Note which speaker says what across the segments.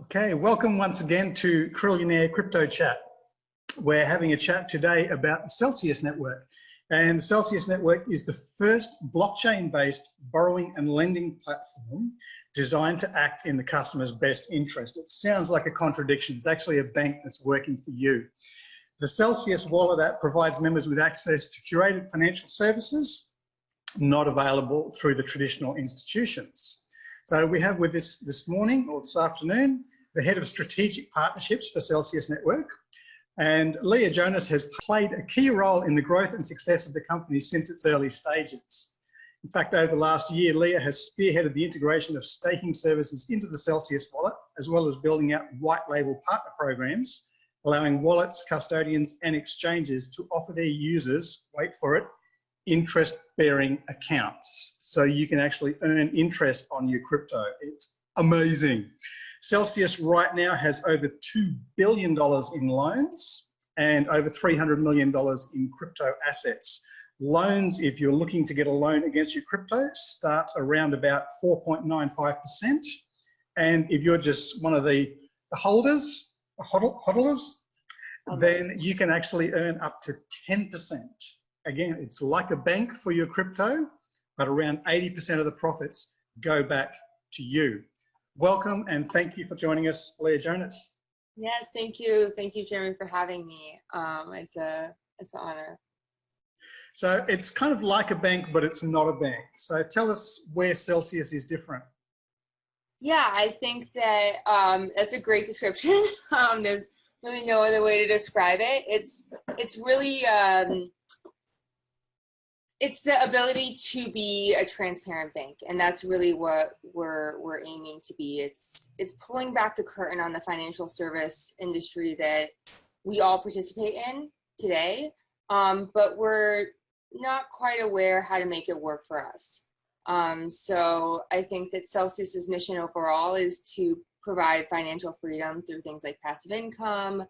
Speaker 1: Okay, welcome once again to Krillionaire Crypto Chat. We're having a chat today about the Celsius Network. And the Celsius Network is the first blockchain-based borrowing and lending platform designed to act in the customer's best interest. It sounds like a contradiction. It's actually a bank that's working for you. The Celsius wallet app provides members with access to curated financial services not available through the traditional institutions. So we have with us this morning or this afternoon, the head of strategic partnerships for Celsius Network. And Leah Jonas has played a key role in the growth and success of the company since its early stages. In fact, over the last year, Leah has spearheaded the integration of staking services into the Celsius wallet, as well as building out white label partner programs, allowing wallets, custodians, and exchanges to offer their users, wait for it, interest bearing accounts. So you can actually earn interest on your crypto. It's amazing. Celsius right now has over $2 billion in loans and over $300 million in crypto assets. Loans, if you're looking to get a loan against your crypto, start around about 4.95%. And if you're just one of the, the holders, the hodlers, then you can actually earn up to 10% again, it's like a bank for your crypto, but around 80% of the profits go back to you. Welcome and thank you for joining us, Leah Jonas.
Speaker 2: Yes, thank you. Thank you, Jeremy, for having me. Um, it's a it's an honor.
Speaker 1: So it's kind of like a bank, but it's not a bank. So tell us where Celsius is different.
Speaker 2: Yeah, I think that um, that's a great description. um, there's really no other way to describe it. It's it's really um, it's the ability to be a transparent bank and that's really what we're we're aiming to be. It's it's pulling back the curtain on the financial service industry that we all participate in today um, but we're not quite aware how to make it work for us. Um, so i think that celsius's mission overall is to provide financial freedom through things like passive income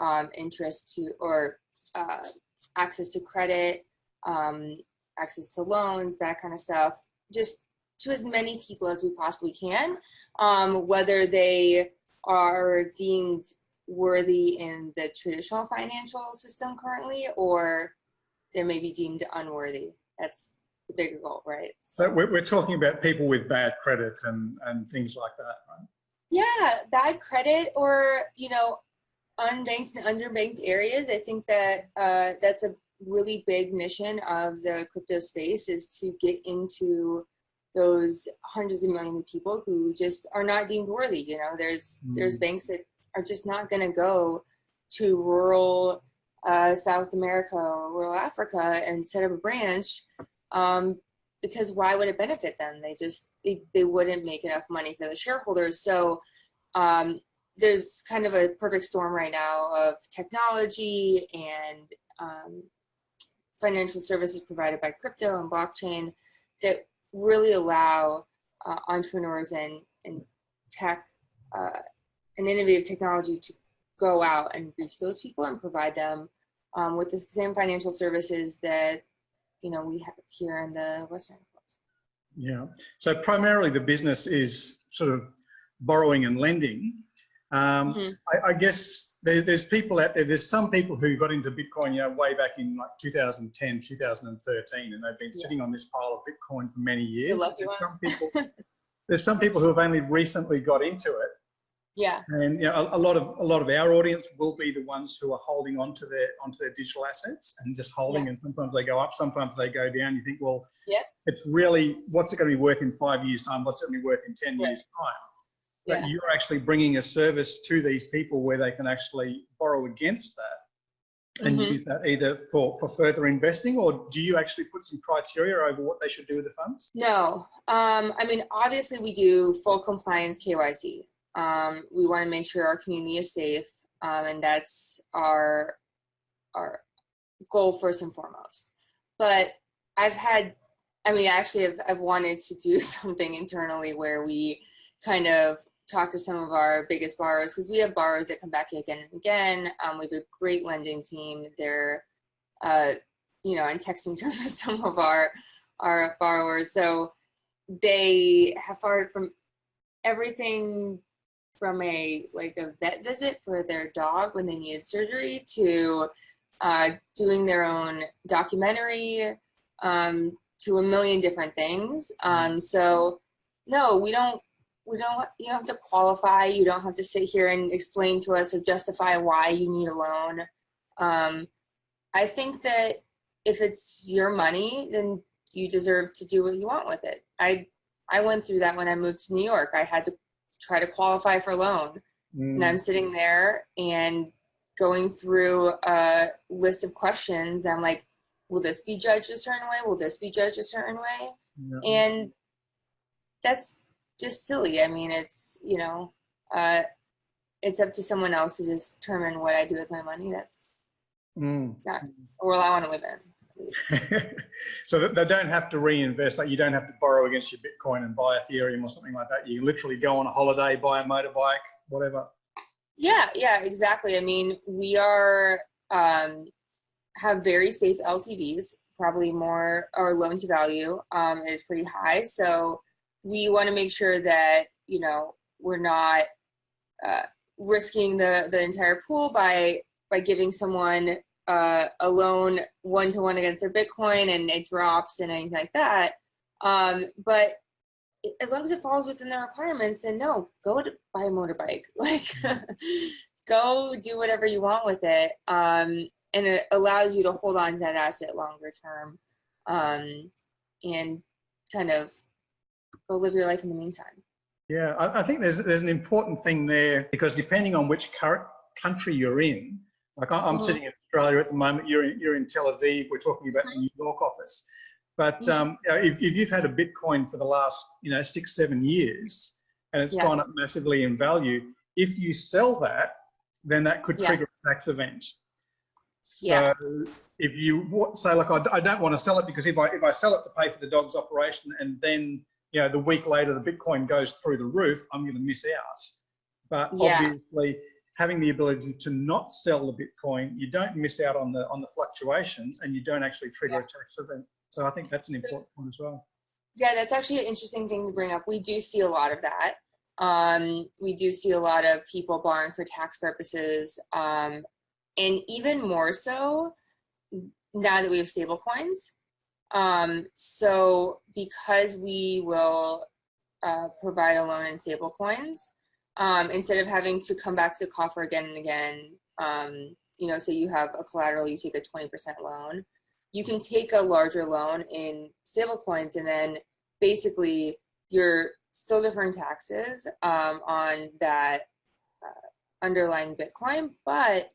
Speaker 2: um, interest to or uh, access to credit um, access to loans, that kind of stuff, just to as many people as we possibly can, um, whether they are deemed worthy in the traditional financial system currently, or they may be deemed unworthy. That's the bigger goal, right?
Speaker 1: So we're, we're talking about people with bad credit and, and things like that, right?
Speaker 2: Yeah, bad credit or, you know, unbanked and underbanked areas. I think that uh, that's a really big mission of the crypto space is to get into those hundreds of millions of people who just are not deemed worthy. You know, there's mm. there's banks that are just not going to go to rural uh, South America or rural Africa and set up a branch um, because why would it benefit them? They just they, they wouldn't make enough money for the shareholders. So um, there's kind of a perfect storm right now of technology and um, financial services provided by crypto and blockchain that really allow uh, entrepreneurs and, and tech uh, and innovative technology to go out and reach those people and provide them um, with the same financial services that you know we have here in the Western world.
Speaker 1: Yeah. So primarily the business is sort of borrowing and lending. Um, mm. I, I guess there, there's people out there, there's some people who got into Bitcoin, you know, way back in like 2010, 2013, and they've been yeah. sitting on this pile of Bitcoin for many years. There's some, people, there's some people who have only recently got into it.
Speaker 2: Yeah.
Speaker 1: And you know, a, a, lot of a lot of our audience will be the ones who are holding onto their onto their digital assets and just holding. Yeah. And sometimes they go up, sometimes they go down. You think, well,
Speaker 2: yeah,
Speaker 1: it's really what's it going to be worth in five years' time? What's it going to be worth in ten yeah. years' time? That yeah. you're actually bringing a service to these people where they can actually borrow against that and mm -hmm. use that either for, for further investing or do you actually put some criteria over what they should do with the funds?
Speaker 2: No. Um, I mean, obviously we do full compliance KYC. Um, we want to make sure our community is safe um, and that's our, our goal first and foremost. But I've had, I mean, actually I've, I've wanted to do something internally where we kind of talk to some of our biggest borrowers because we have borrowers that come back again and again. Um, we have a great lending team. They're, uh, you know, in texting terms with some of our our borrowers. So they have borrowed from everything from a like a vet visit for their dog when they needed surgery to uh, doing their own documentary um, to a million different things. Um, so no, we don't we don't you don't have to qualify. You don't have to sit here and explain to us or justify why you need a loan. Um, i think that if it's your money then you deserve to do what you want with it. I i went through that when i moved to new york. I had to try to qualify for a loan. Mm. and i'm sitting there and going through a list of questions. I'm like will this be judged a certain way? Will this be judged a certain way? Yeah. and that's just silly. I mean, it's, you know, uh, it's up to someone else to determine what I do with my money. That's mm. not a world I want to live in.
Speaker 1: so they don't have to reinvest. Like you don't have to borrow against your Bitcoin and buy Ethereum or something like that. You literally go on a holiday, buy a motorbike, whatever.
Speaker 2: Yeah, yeah, exactly. I mean, we are um, have very safe LTVs. Probably more our loan to value um, is pretty high. So we want to make sure that you know we're not uh, risking the the entire pool by by giving someone uh, a loan one to one against their Bitcoin and it drops and anything like that. Um, but as long as it falls within the requirements, then no, go to buy a motorbike. Like, go do whatever you want with it. Um, and it allows you to hold on to that asset longer term um, and kind of go live your life in the meantime.
Speaker 1: Yeah, I, I think there's there's an important thing there because depending on which country you're in, like I'm mm -hmm. sitting in Australia at the moment, you're in, you're in Tel Aviv, we're talking about the New York office. But mm -hmm. um, if, if you've had a Bitcoin for the last you know six seven years and it's yeah. gone up massively in value, if you sell that, then that could trigger yeah. a tax event. So yeah. if you say like I, I don't want to sell it because if I if I sell it to pay for the dog's operation and then you know, the week later the Bitcoin goes through the roof, I'm going to miss out. But yeah. obviously, having the ability to not sell the Bitcoin, you don't miss out on the on the fluctuations, and you don't actually trigger yeah. a tax event. So I think that's an important point as well.
Speaker 2: Yeah, that's actually an interesting thing to bring up. We do see a lot of that. Um, we do see a lot of people borrowing for tax purposes, um, and even more so now that we have stable coins. Um, so because we will uh, provide a loan in stable coins, um, instead of having to come back to the coffer again and again, um, you know, say you have a collateral, you take a 20% loan, you can take a larger loan in stable coins and then basically you're still deferring taxes um, on that uh, underlying Bitcoin, but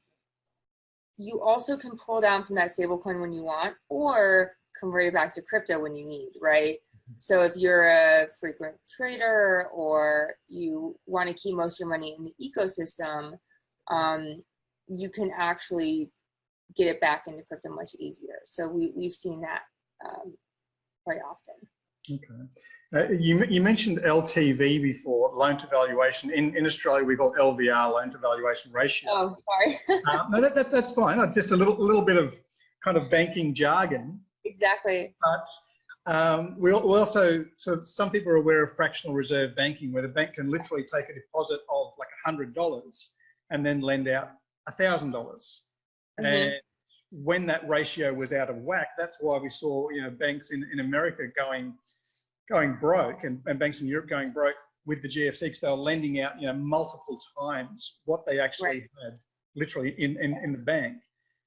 Speaker 2: you also can pull down from that stablecoin when you want, or convert it back to crypto when you need, right? Mm-hmm. So if you're a frequent trader or you want to keep most of your money in the ecosystem, um, you can actually get it back into crypto much easier. So we, we've seen that um, quite often.
Speaker 1: Okay. Uh, you, you mentioned LTV before, loan to valuation. In, in Australia, we call LVR, loan to valuation ratio.
Speaker 2: Oh, sorry.
Speaker 1: uh, no, that, that, that's fine. Just a little, little bit of kind of banking jargon.
Speaker 2: Exactly.
Speaker 1: But um, we, also, so some people are aware of fractional reserve banking, where the bank can literally take a deposit of like $100 and then lend out 1,000. dollars mm -hmm. And when that ratio was out of whack, that's why we saw, you know, banks in, in America going, going broke and, and banks in Europe going broke with the GFC because they were lending out, you know, multiple times what they actually right. had literally in, in, in the bank.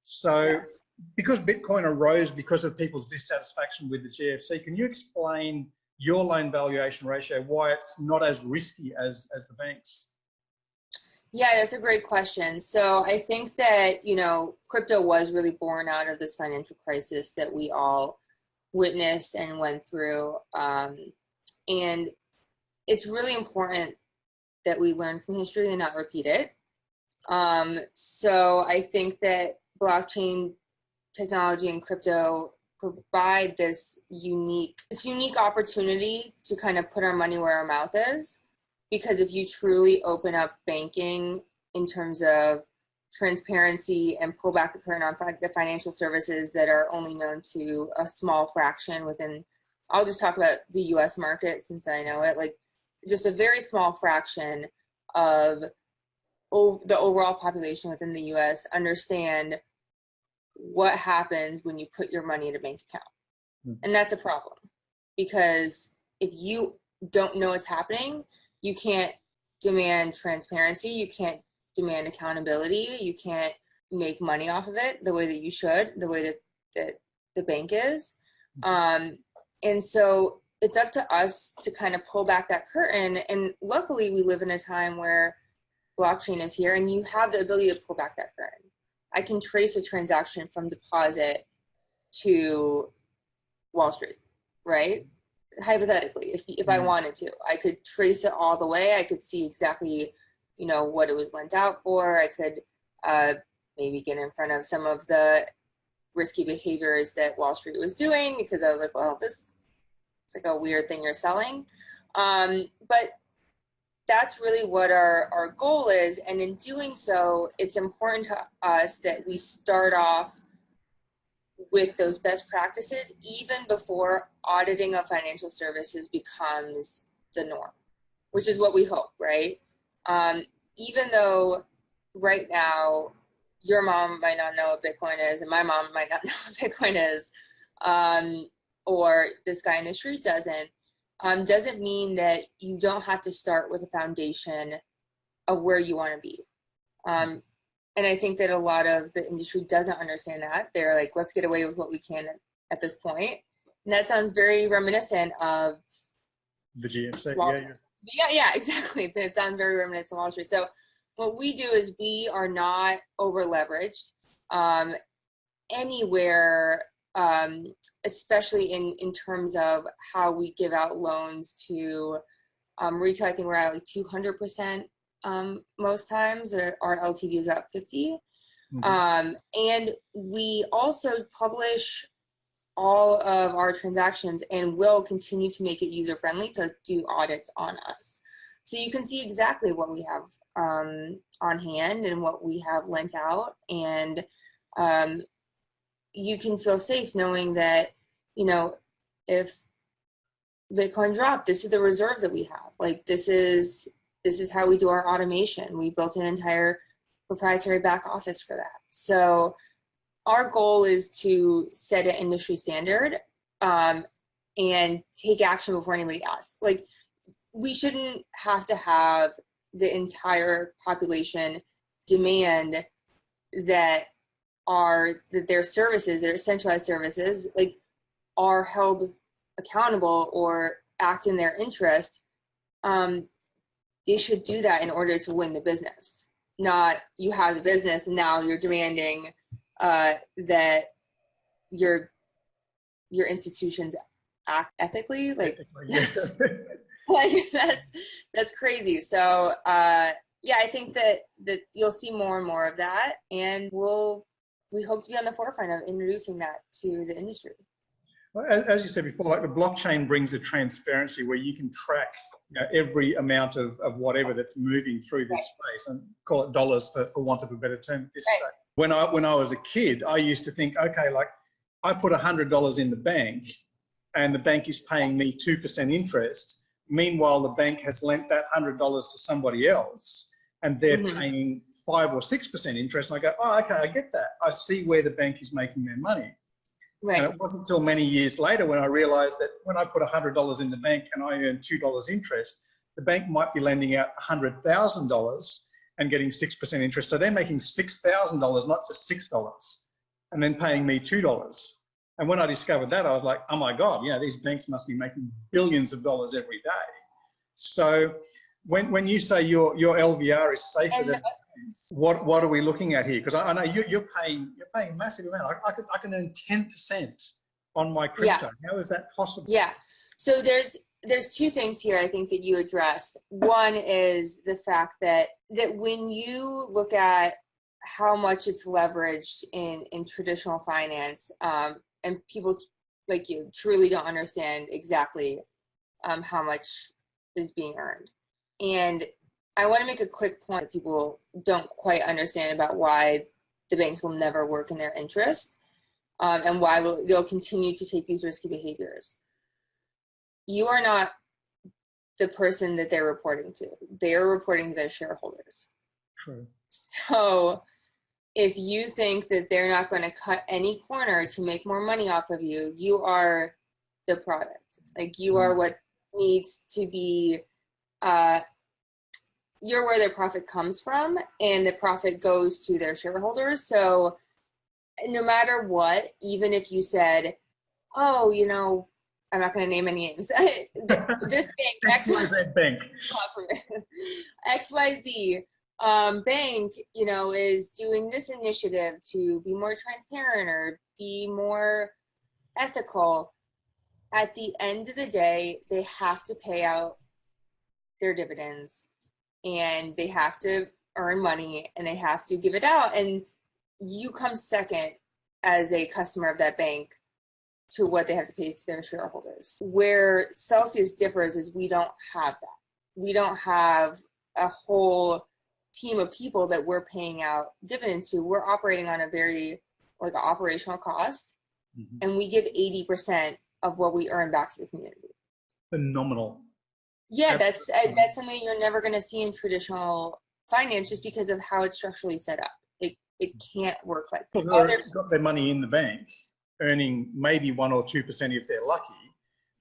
Speaker 1: So yes. because Bitcoin arose because of people's dissatisfaction with the GFC, can you explain your loan valuation ratio, why it's not as risky as, as the banks?
Speaker 2: Yeah, that's a great question. So I think that, you know, crypto was really born out of this financial crisis that we all witnessed and went through. Um, and it's really important that we learn from history and not repeat it. Um, so I think that blockchain technology and crypto provide this unique this unique opportunity to kind of put our money where our mouth is. Because if you truly open up banking in terms of transparency and pull back the curtain on the financial services that are only known to a small fraction within I'll just talk about the US market since I know it like just a very small fraction of the overall population within the US understand what happens when you put your money in a bank account.
Speaker 1: Hmm.
Speaker 2: And that's a problem because if you don't know what's happening, you can't demand transparency, you can't demand accountability, you can't make money off of it the way that you should, the way that, that the bank is. Um, and so it's up to us to kind of pull back that curtain. And luckily, we live in a time where blockchain is here and you have the ability to pull back that curtain. I can trace a transaction from deposit to Wall Street, right? Hypothetically, if, if I
Speaker 1: Mhm.
Speaker 2: wanted to, I could trace it all the way. I could see exactly, you know, what it was lent out for. I could uh, maybe get in front of some of the risky behaviors that Wall Street was doing because I was like, well, this it's like a weird thing you're selling. Um, but that's really what our, our goal is. And in doing so, it's important to us that we start off with those best practices even before auditing of financial services becomes the norm, which is what we hope, right? Um, even though right now your mom might not know what Bitcoin is, and my mom might not know what Bitcoin is, um, or this guy in the street doesn't, um, doesn't mean that you don't have to start with a foundation of where you want to be. Um, and I think that a lot of the industry doesn't understand that. They're like, let's get away with what we can at, this point. And that sounds very reminiscent of
Speaker 1: The.
Speaker 2: Wall
Speaker 1: Yeah, yeah.
Speaker 2: yeah, yeah, exactly. It sounds very reminiscent of Wall Street. So what we do is we are not over leveraged um, anywhere, um, especially in in terms of how we give out loans to um, retail. I think we're at like two hundred percent um, most times, or our LTV is about 50
Speaker 1: Mhm.
Speaker 2: Um, and we also publish all of our transactions and will continue to make it user friendly to do audits on us. So you can see exactly what we have um, on hand and what we have lent out. And um, you can feel safe knowing that, you know, if Bitcoin dropped, this is the reserve that we have. Like this is this is how we do our automation. We built an entire proprietary back office for that. So our goal is to set an industry standard um, and take action before anybody else. Like we shouldn't have to have the entire population demand that are that their services, their centralized services, like are held accountable or act in their interest. Um, they should do that in order to win the business. Not you have the business and now you're demanding uh, that your your institutions act ethically. Like
Speaker 1: Yeah.
Speaker 2: like that's that's crazy so uh yeah i think that that you'll see more and more of that and we'll we hope to be on the forefront of introducing that to the industry
Speaker 1: Well, as, as you said before, like the blockchain brings a transparency where you can track you know, every amount of, of whatever that's moving through this space and call it dollars for, for want of a better term. This
Speaker 2: Right.
Speaker 1: When I when I was a kid, I used to think, okay, like I put hundred dollars in the bank, and the bank is paying me two percent interest. Meanwhile, the bank has lent that hundred dollars to somebody else, and they're
Speaker 2: Mhm.
Speaker 1: paying five or six percent interest. And I go, oh, okay, I get that. I see where the bank is making their money.
Speaker 2: right
Speaker 1: And it wasn't until many years later when I realized that when I put $100 in the bank and I earn $2 interest, the bank might be lending out $100,000 and getting 6% interest. So they're making $6,000, not just $6, and then paying me $2. And when I discovered that, I was like, oh my God, you know, these banks must be making billions of dollars every day. So when, when you say your, your LVR is safer
Speaker 2: and
Speaker 1: than what what are we looking at here? Because I, I know you, you're paying you're paying a massive amount. I, I could I can earn ten percent on my crypto. How is that possible?
Speaker 2: yeah so there's there's two things here i think that you addressed one is the fact that that when you look at how much it's leveraged in in traditional finance um, and people like you truly don't understand exactly um, how much is being earned and i want to make a quick point that people don't quite understand about why the banks will never work in their interest um, and why will, they'll continue to take these risky behaviors you are not the person that they're reporting to. They're reporting to their shareholders.
Speaker 1: True.
Speaker 2: So if you think that they're not going to cut any corner to make more money off of you, you are the product. Like you are what needs to be, uh, you're where their profit comes from, and the profit goes to their shareholders. So no matter what, even if you said, oh, you know, I'm not going to name any names. this bank,
Speaker 1: XYZ Bank,
Speaker 2: XYZ um, bank, you know, is doing this initiative to be more transparent or be more ethical. At the end of the day, they have to pay out their dividends and they have to earn money and they have to give it out. And you come second as a customer of that bank to what they have to pay to their shareholders. Where Celsius differs is we don't have that. We don't have a whole team of people that we're paying out dividends to. We're operating on a very like operational cost, mm-hmm. and we give 80% of what we earn back to the community.
Speaker 1: Phenomenal.
Speaker 2: Yeah, that's uh, that's something you're never going to see in traditional finance just because of how it's structurally set up. It it can't work like
Speaker 1: that. Well, they've got their money in the bank, earning maybe one or two percent if they're lucky.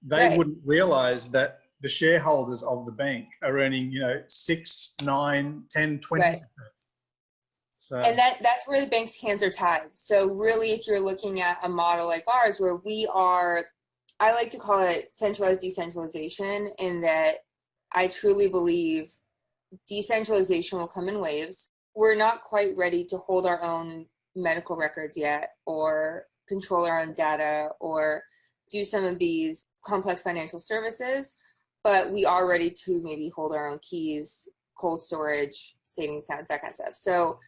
Speaker 1: They right. wouldn't realize that the shareholders of the bank are earning, you know, six, nine, 10, 20 right.
Speaker 2: So. And that, that's where the bank's hands are tied. So really, if you're looking at a model like ours, where we are, I like to call it centralized decentralization in that I truly believe decentralization will come in waves. We're not quite ready to hold our own medical records yet or control our own data or do some of these complex financial services but we are ready to maybe hold our own keys, cold storage, savings account, that kind of stuff. So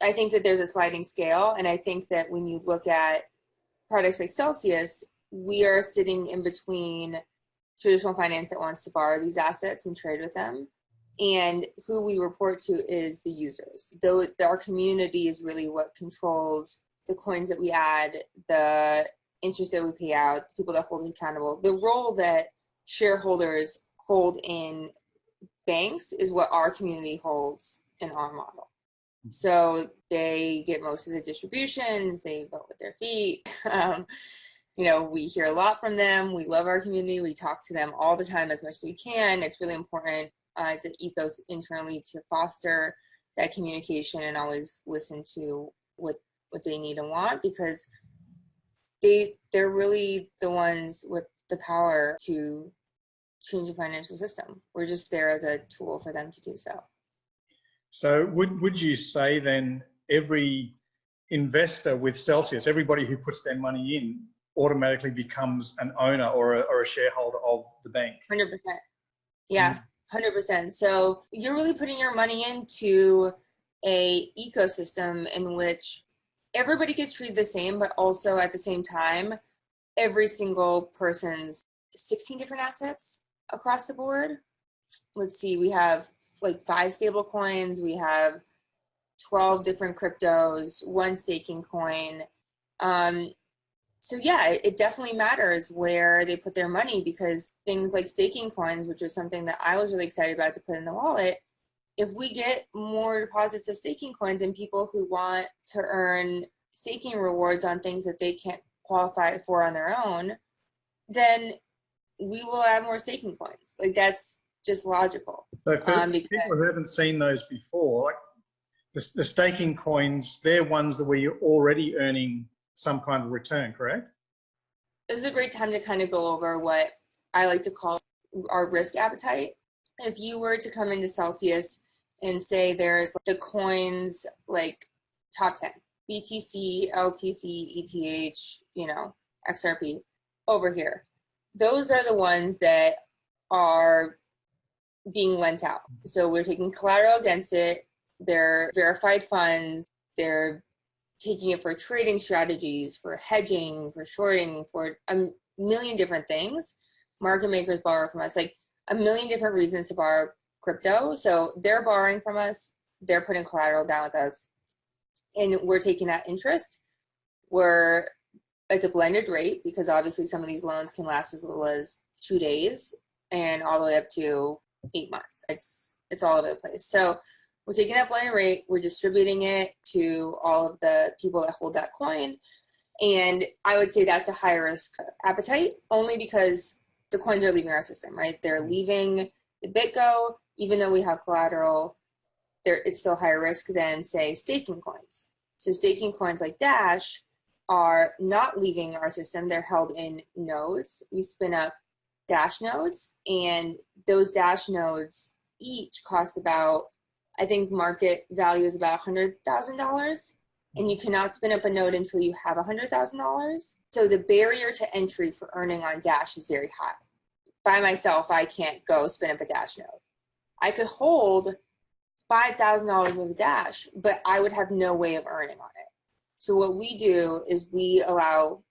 Speaker 2: I think that there's a sliding scale. And I think that when you look at products like Celsius, we are sitting in between traditional finance that wants to borrow these assets and trade with them. And who we report to is the users. Though our community is really what controls the coins that we add, the interest that we pay out, the people that hold us accountable. The role that shareholders hold in banks is what our community holds in our model. So they get most of the distributions, they vote with their feet. Um, you know, we hear a lot from them. We love our community. We talk to them all the time as much as we can. It's really important uh, to ethos internally to foster that communication and always listen to what what they need and want because they they're really the ones with the power to change the financial system. We're just there as a tool for them to do so.
Speaker 1: So would, would you say then every investor with Celsius, everybody who puts their money in automatically becomes an owner or a, or a shareholder of the bank?
Speaker 2: 100%. Yeah, 100%. So you're really putting your money into a ecosystem in which everybody gets treated the same, but also at the same time, every single person's 16 different assets across the board. Let's see, we have like five stable coins, we have 12 different cryptos, one staking coin. Um, so yeah, it, it definitely matters where they put their money because things like staking coins, which was something that I was really excited about to put in the wallet, if we get more deposits of staking coins and people who want to earn staking rewards on things that they can't qualify for on their own, then we will add more staking coins. Like that's just logical.
Speaker 1: So for um, people who haven't seen those before, like the, the staking coins, they're ones that where you're already earning some kind of return, correct?
Speaker 2: This is a great time to kind of go over what I like to call our risk appetite. If you were to come into Celsius and say there's the coins like top 10, BTC, LTC, ETH, you know, XRP over here those are the ones that are being lent out. So we're taking collateral against it. They're verified funds. They're taking it for trading strategies, for hedging, for shorting, for a million different things. Market makers borrow from us, like a million different reasons to borrow crypto. So they're borrowing from us. They're putting collateral down with us. And we're taking that interest. We're it's a blended rate because obviously some of these loans can last as little as two days and all the way up to eight months. It's it's all over the place. So we're taking that blended rate, we're distributing it to all of the people that hold that coin. And I would say that's a high risk appetite only because the coins are leaving our system, right? They're mm-hmm. leaving the BitGo, even though we have collateral, there it's still higher risk than say staking coins. So staking coins like Dash are not leaving our system. They're held in nodes. We spin up Dash nodes and those Dash nodes each cost about, I think market value is about $100,000 and you cannot spin up a node until you have $100,000. So the barrier to entry for earning on Dash is very high. By myself, I can't go spin up a Dash node. I could hold $5,000 worth of Dash, but I would have no way of earning on it. So what we do is we allow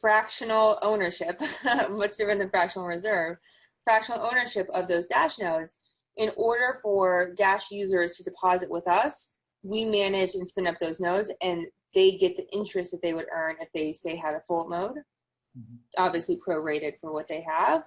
Speaker 2: fractional ownership, much different than fractional reserve, fractional ownership of those Dash nodes. In order for Dash users to deposit with us, we manage and spin up those nodes and they get the interest that they would earn if they say had a full node, mm -hmm. obviously prorated for what they have.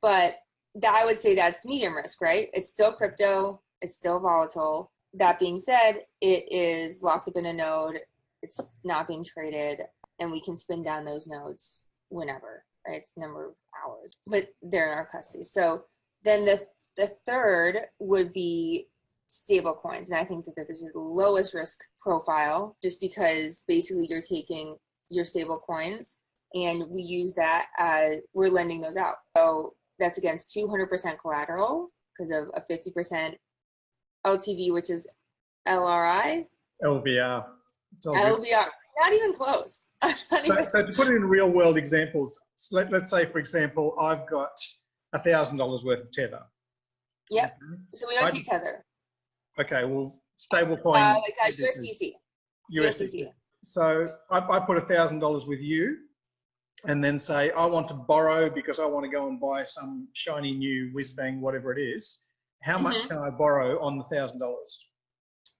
Speaker 2: But that, I would say that's medium risk, right? It's still crypto, it's still volatile. That being said, it is locked up in a node. It's not being traded and we can spin down those nodes whenever, right? It's number of hours, but they're in our custody. So then the, the third would be stable coins. And I think that this is the lowest risk profile just because basically you're taking your stable coins and we use that as we're lending those out. So that's against 200% collateral because of a 50% LTV, which is LRI.
Speaker 1: LVR.
Speaker 2: LVR. Not even close. Not
Speaker 1: even so, to put it in real world examples, let, us say, for example, I've got $1,000 worth of Tether.
Speaker 2: Yep. So we don't I, take Tether.
Speaker 1: Okay, well, stable coin.
Speaker 2: Uh, like uh, USDC.
Speaker 1: USDC. So I, I put $1,000 with you and then say, I want to borrow because I want to go and buy some shiny new whiz bang, whatever it is. How much mm -hmm. can I borrow on the thousand dollars?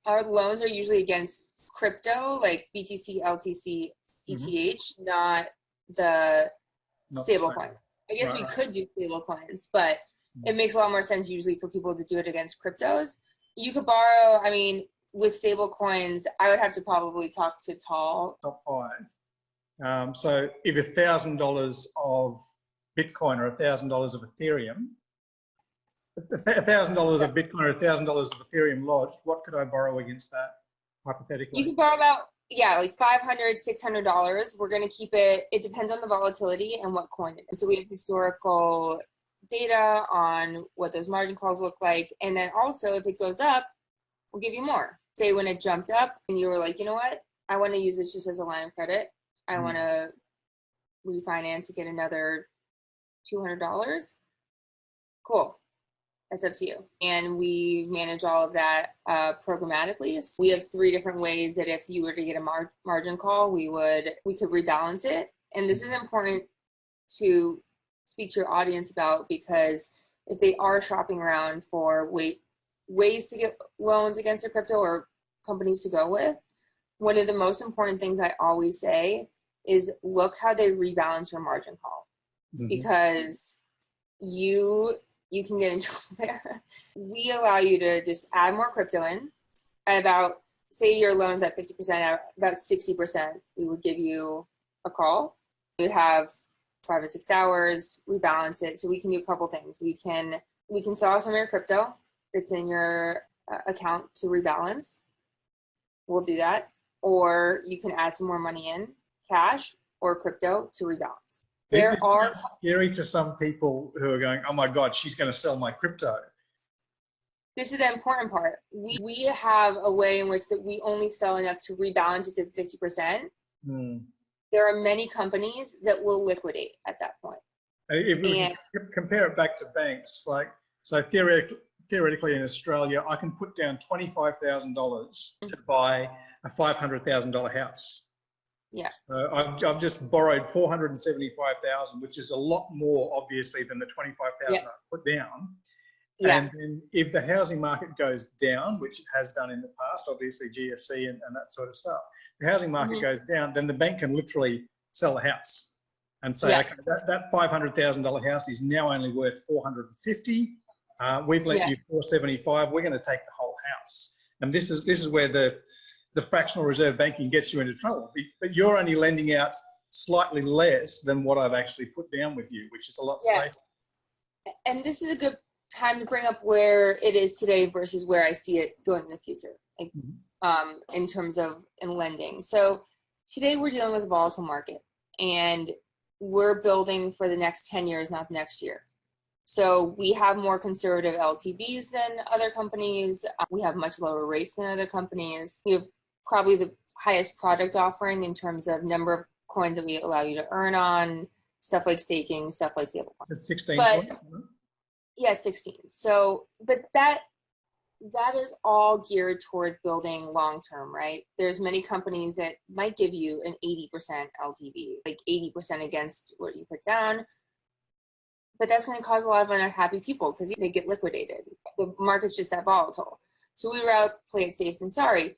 Speaker 2: Our loans are usually against crypto, like BTC, LTC, ETH, mm -hmm. not the not stable coin. I guess right, we right. could do stable coins, but. It makes a lot more sense usually for people to do it against cryptos. You could borrow, I mean, with stable coins, I would have to probably talk to Tal.
Speaker 1: Top five. Um, so if a thousand dollars of Bitcoin or a thousand dollars of Ethereum a thousand dollars of Bitcoin or a thousand dollars of Ethereum lodged, what could I borrow against that hypothetically?
Speaker 2: You could borrow about yeah, like 500 $600. We're going to keep it, it depends on the volatility and what coin. So we have historical data on what those margin calls look like. And then also if it goes up, we'll give you more. Say when it jumped up and you were like, you know what, I want to use this just as a line of credit. I mm. want to refinance to get another $200. Cool that's up to you. And we manage all of that uh, programmatically. So we have three different ways that if you were to get a mar margin call, we would we could rebalance it. And this is important to speak to your audience about because if they are shopping around for way, ways to get loans against their crypto or companies to go with, one of the most important things I always say is look how they rebalance your margin call. Mm -hmm. Because you you can get in trouble there. We allow you to just add more crypto in at about, say your loan's at 50%, at about 60%, we would give you a call. You'd have five or six hours, rebalance it. So we can do a couple things. We can, we can sell some of your crypto that's in your uh, account to rebalance. We'll do that. Or you can add some more money in, cash or crypto to rebalance there are
Speaker 1: scary to some people who are going, oh my God, she's going to sell my crypto.
Speaker 2: This is the important part. We, we have a way in which that we only sell enough to rebalance it to 50%. Hmm. There are many companies that will liquidate at that point.
Speaker 1: If we and, compare it back to banks, like, so theoretically, theoretically in Australia, I can put down $25,000 to mm-hmm. buy a $500,000 house.
Speaker 2: Yeah.
Speaker 1: So I've, I've just borrowed 475,000, which is a lot more obviously than the 25,000 yeah. I put down. Yeah. And then if the housing market goes down, which it has done in the past, obviously GFC and, and that sort of stuff, the housing market mm -hmm. goes down, then the bank can literally sell a house. and say,
Speaker 2: Yeah.
Speaker 1: okay, that, that $500,000 house is now only worth 450. Uh, we've lent
Speaker 2: Yeah.
Speaker 1: you 475. We're going to take the whole house. And this is this is where the the fractional reserve banking gets you into trouble. But you're only lending out slightly less than what I've actually put down with you, which is a lot
Speaker 2: Yes.
Speaker 1: safer.
Speaker 2: and this is a good time to bring up where it is today versus where I see it going in the future, like
Speaker 1: Mhm.
Speaker 2: Um, in terms of in lending. So today we're dealing with a volatile market, and we're building for the next 10 years, not the next year. So we have more conservative LTVs than other companies. Uh, We have much lower rates than other companies. We have probably the highest product offering in terms of number of coins that we allow you to earn on, stuff like staking, stuff like stablecoin.
Speaker 1: It's 16
Speaker 2: But-
Speaker 1: points, isn't it?
Speaker 2: Yeah, 16. So, but that that is all geared towards building long term, right? There's many companies that might give you an 80% LTV, like 80% against what you put down. But that's going to cause a lot of unhappy people because they get liquidated. The market's just that volatile. So we rather play it safe than sorry.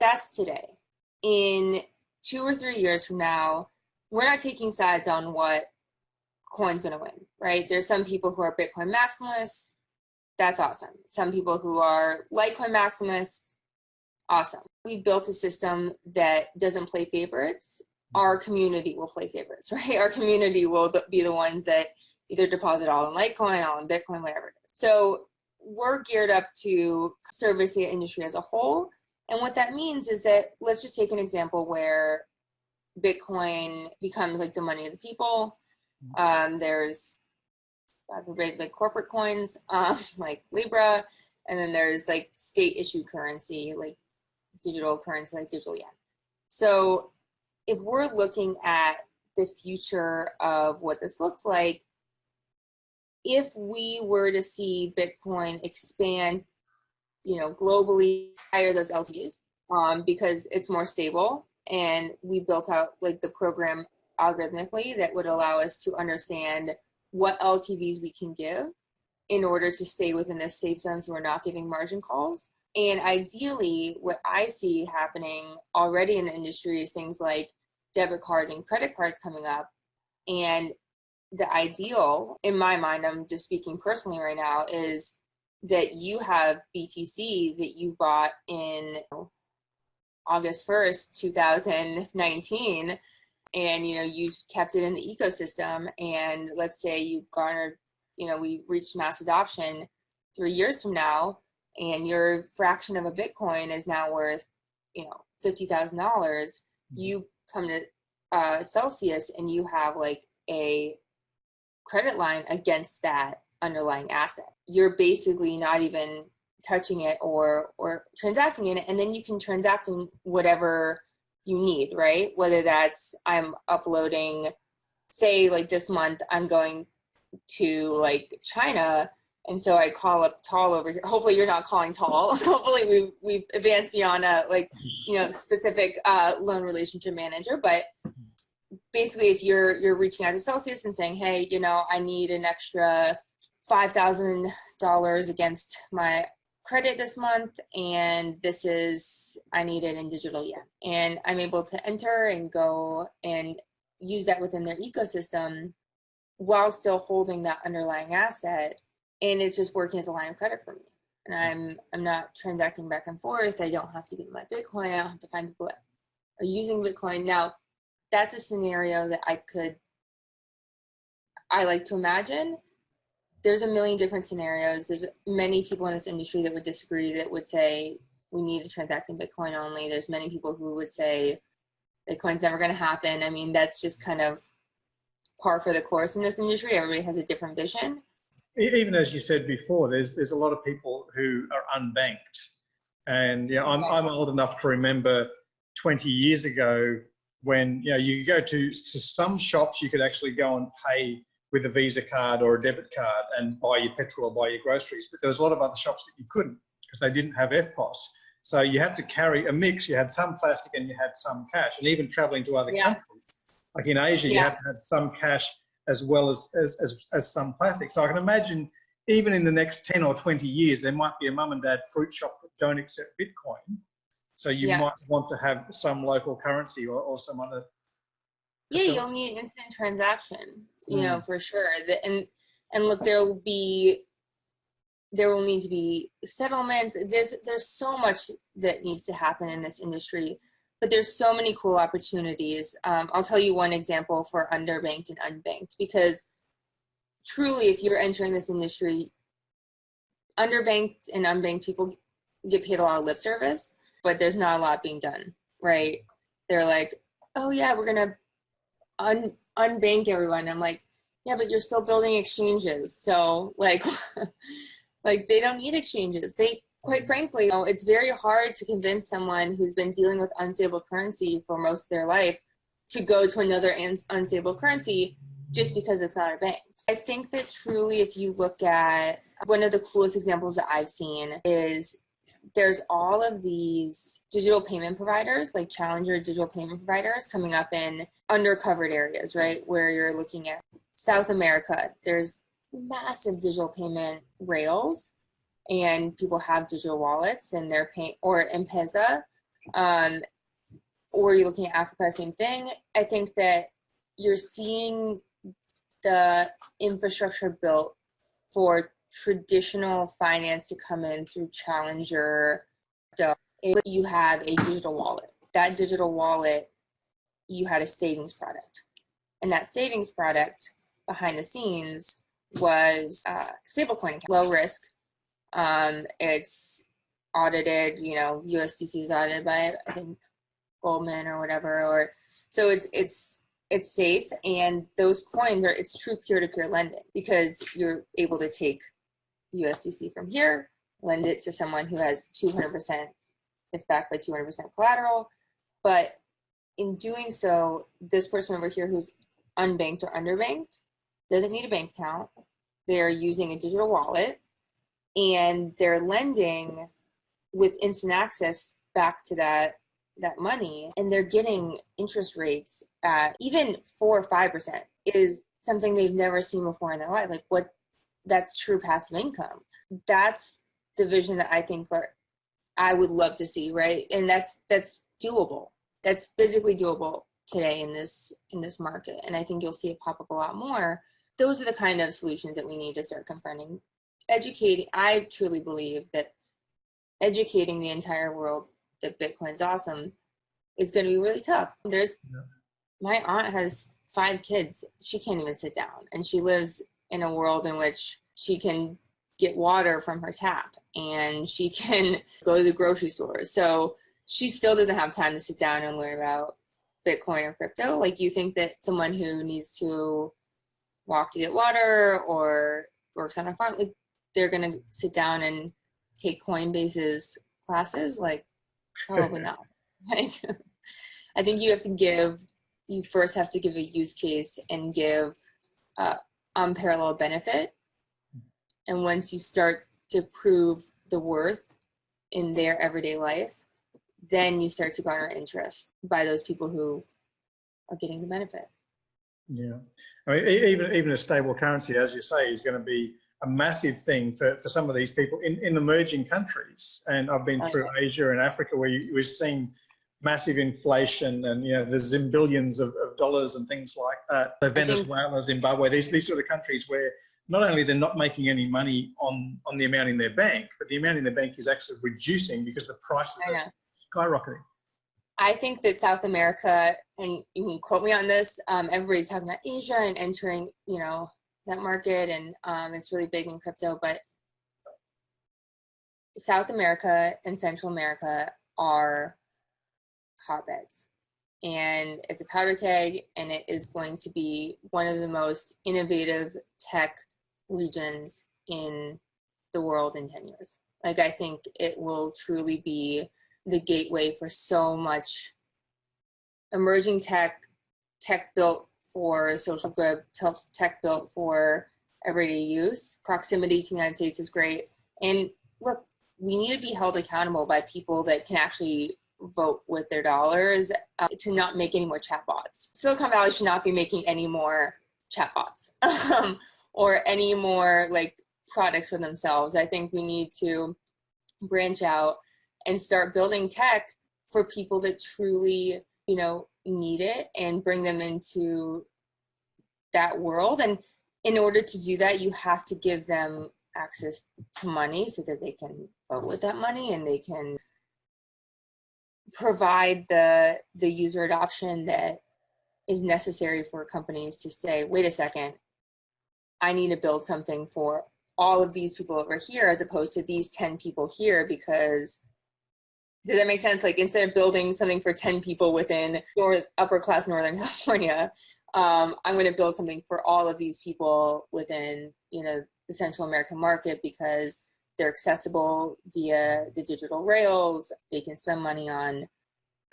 Speaker 2: That's today. In two or three years from now, we're not taking sides on what coin's going to win, right? There's some people who are Bitcoin maximalists. That's awesome. Some people who are Litecoin maximalists. Awesome. We built a system that doesn't play favorites. Our community will play favorites, right? Our community will be the ones that either deposit all in Litecoin, all in Bitcoin, whatever it is. So we're geared up to service the industry as a whole. And what that means is that let's just take an example where Bitcoin becomes like the money of the people. Um, there's God forbid, like corporate coins, um, like Libra, and then there's like state issued currency, like digital currency, like digital yen. So if we're looking at the future of what this looks like, if we were to see Bitcoin expand, you know, globally, higher those LTVs, um, because it's more stable, and we built out like the program algorithmically that would allow us to understand what LTVs we can give in order to stay within this safe zone so we're not giving margin calls. And ideally, what I see happening already in the industry is things like debit cards and credit cards coming up. And the ideal, in my mind, I'm just speaking personally right now, is that you have BTC that you bought in August 1st, 2019 and you know you kept it in the ecosystem and let's say you've garnered you know we reached mass adoption three years from now and your fraction of a bitcoin is now worth you know $50000 you come to uh, celsius and you have like a credit line against that underlying asset. You're basically not even touching it or or transacting in it and then you can transact in whatever you need, right? Whether that's I'm uploading, say like this month, I'm going to like China. And so I call up Tal over here. Hopefully you're not calling Tal. Hopefully we've, we've advanced beyond a like, you know, specific uh, loan relationship manager. But basically if you're, you're reaching out to Celsius and saying, hey, you know, I need an extra $5,000 against my credit this month and this is I need it in digital yen and I'm able to enter and go and use that within their ecosystem while still holding that underlying asset and it's just working as a line of credit for me. And I'm I'm not transacting back and forth. I don't have to give my Bitcoin. I don't have to find people that are using Bitcoin. Now that's a scenario that I could I like to imagine there's a million different scenarios. There's many people in this industry that would disagree that would say we need to transact in Bitcoin only. There's many people who would say Bitcoin's never going to happen. I mean, that's just kind of par for the course in this industry. Everybody has a different vision.
Speaker 1: Even as you said before, there's there's a lot of people who are unbanked, and you know, I'm I'm old enough to remember 20 years ago when you know you could go to to some shops you could actually go and pay with a Visa card or a debit card and buy your petrol or buy your groceries. But there was a lot of other shops that you couldn't because they didn't have EFTPOS. So you had to carry a mix. You had some plastic and you had some cash. And even traveling to other
Speaker 2: Yeah.
Speaker 1: countries, like in Asia, you
Speaker 2: Yeah.
Speaker 1: had to have some cash as well as, as, as, as some plastic. So I can imagine even in the next 10 or 20 years, there might be a mum and dad fruit shop that don't accept Bitcoin. So you
Speaker 2: Yeah.
Speaker 1: might want to have some local currency or, or some other
Speaker 2: Yeah,
Speaker 1: So-
Speaker 2: you'll need instant transaction, you
Speaker 1: Mm.
Speaker 2: know, for sure. The, and and look, there will be there will need to be settlements. There's there's so much that needs to happen in this industry, but there's so many cool opportunities. Um, I'll tell you one example for underbanked and unbanked because truly, if you're entering this industry, underbanked and unbanked people get paid a lot of lip service, but there's not a lot being done, right? They're like, oh yeah, we're gonna un unbank everyone. I'm like, yeah, but you're still building exchanges. So like, like they don't need exchanges. They quite frankly, you know, it's very hard to convince someone who's been dealing with unstable currency for most of their life to go to another unstable currency just because it's not a bank. I think that truly, if you look at one of the coolest examples that I've seen is there's all of these digital payment providers, like challenger digital payment providers coming up in undercovered areas, right? Where you're looking at South America, there's massive digital payment rails and people have digital wallets and they're paying, or M-Pesa, um, or you're looking at Africa, same thing. I think that you're seeing the infrastructure built for traditional finance to come in through challenger you have a digital wallet that digital wallet you had a savings product. And that savings product behind the scenes was uh, stablecoin account, low risk um, it's audited you know usdc is audited by i think goldman or whatever or so it's it's it's safe and those coins are it's true peer-to-peer lending because you're able to take USDC from here, lend it to someone who has 200%, it's backed by 200% collateral. But in doing so, this person over here who's unbanked or underbanked doesn't need a bank account. They're using a digital wallet and they're lending with instant access back to that that money and they're getting interest rates at even four or five percent is something they've never seen before in their life like what that's true passive income. That's the vision that i think are, i would love to see right? And that's that's doable. That's physically doable today in this in this market. And i think you'll see it pop up a lot more. Those are the kind of solutions that we need to start confronting. Educating i truly believe that educating the entire world that bitcoin's awesome is going to be really tough. There's
Speaker 1: Yeah.
Speaker 2: my aunt has five kids. She can't even sit down and she lives in a world in which she can get water from her tap and she can go to the grocery store. So she still doesn't have time to sit down and learn about Bitcoin or crypto. Like you think that someone who needs to walk to get water or works on a farm, like they're gonna sit down and take Coinbase's classes? Like probably not. Like I think you have to give you first have to give a use case and give uh, unparalleled benefit. And once you start to prove the worth in their everyday life, then you start to garner interest by those people who are getting the benefit.
Speaker 1: Yeah, I mean, even even a stable currency, as you say, is going to be a massive thing for, for some of these people in, in emerging countries. And I've been through Asia and Africa where you, we're seeing massive inflation and you know there's zillions of, of dollars and things like that. So Venezuela, Zimbabwe, these these sort of countries where not only they're not making any money on on the amount in their bank, but the amount in their bank is actually reducing because the prices are skyrocketing.
Speaker 2: I think that South America, and you can quote me on this, um, everybody's talking about Asia and entering, you know, that market, and um, it's really big in crypto. But South America and Central America are hotbeds, and it's a powder keg, and it is going to be one of the most innovative tech regions in the world in 10 years. Like, I think it will truly be the gateway for so much emerging tech, tech built for social good, tech built for everyday use. Proximity to the United States is great. And look, we need to be held accountable by people that can actually vote with their dollars uh, to not make any more chatbots. Silicon Valley should not be making any more chatbots um, or any more like products for themselves. I think we need to branch out and start building tech for people that truly, you know, need it and bring them into that world. And in order to do that, you have to give them access to money so that they can vote with that money and they can provide the the user adoption that is necessary for companies to say, wait a second, I need to build something for all of these people over here as opposed to these 10 people here because does that make sense? Like instead of building something for 10 people within north, upper class Northern California, um, I'm going to build something for all of these people within, you know, the Central American market because they're accessible via the digital rails. They can spend money on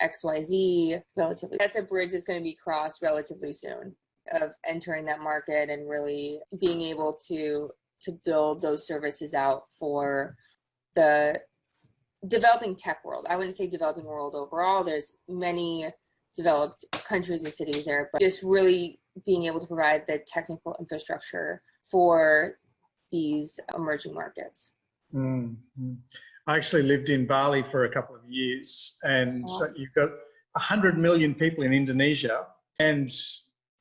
Speaker 2: XYZ relatively. That's a bridge that's going to be crossed relatively soon of entering that market and really being able to to build those services out for the developing tech world. I wouldn't say developing world overall. There's many developed countries and cities there, but just really being able to provide the technical infrastructure for these emerging markets.
Speaker 1: Mm -hmm. I actually lived in Bali for a couple of years, and awesome. you've got 100 million people in Indonesia, and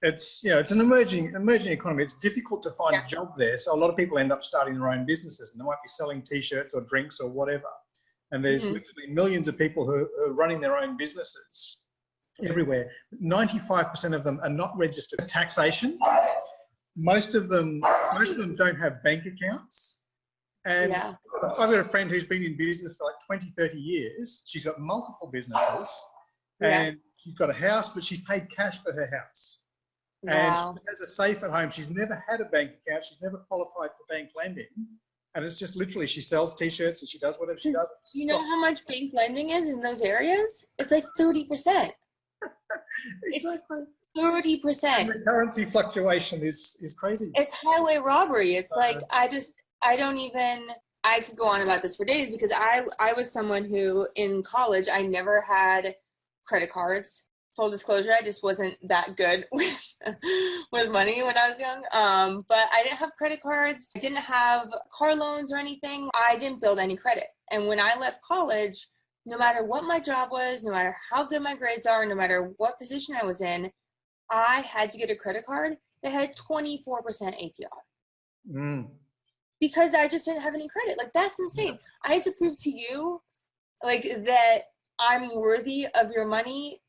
Speaker 1: it's you know it's an emerging emerging economy. It's difficult to find yeah. a job there, so a lot of people end up starting their own businesses, and they might be selling T-shirts or drinks or whatever. And there's mm -hmm. literally millions of people who are running their own businesses everywhere. 95% of them are not registered. Taxation. Most of them, most of them don't have bank accounts. And yeah. I've got a friend who's been in business for like 20, 30 years. She's got multiple businesses yeah. and she's got a house, but she paid cash for her house. Wow. And she has a safe at home. She's never had a bank account. She's never qualified for bank lending. And it's just literally she sells t-shirts and she does whatever she does.
Speaker 2: You know how much bank lending is in those areas? It's like 30%. it's like 30%.
Speaker 1: And the currency fluctuation is, is crazy.
Speaker 2: It's highway robbery. It's uh, like, I just, I don't even I could go on about this for days because I I was someone who in college I never had credit cards. Full disclosure, I just wasn't that good with with money when I was young. Um, but I didn't have credit cards. I didn't have car loans or anything. I didn't build any credit. And when I left college, no matter what my job was, no matter how good my grades are, no matter what position I was in, I had to get a credit card that had 24% APR. Mm because I just didn't have any credit. Like that's insane. I had to prove to you like that I'm worthy of your money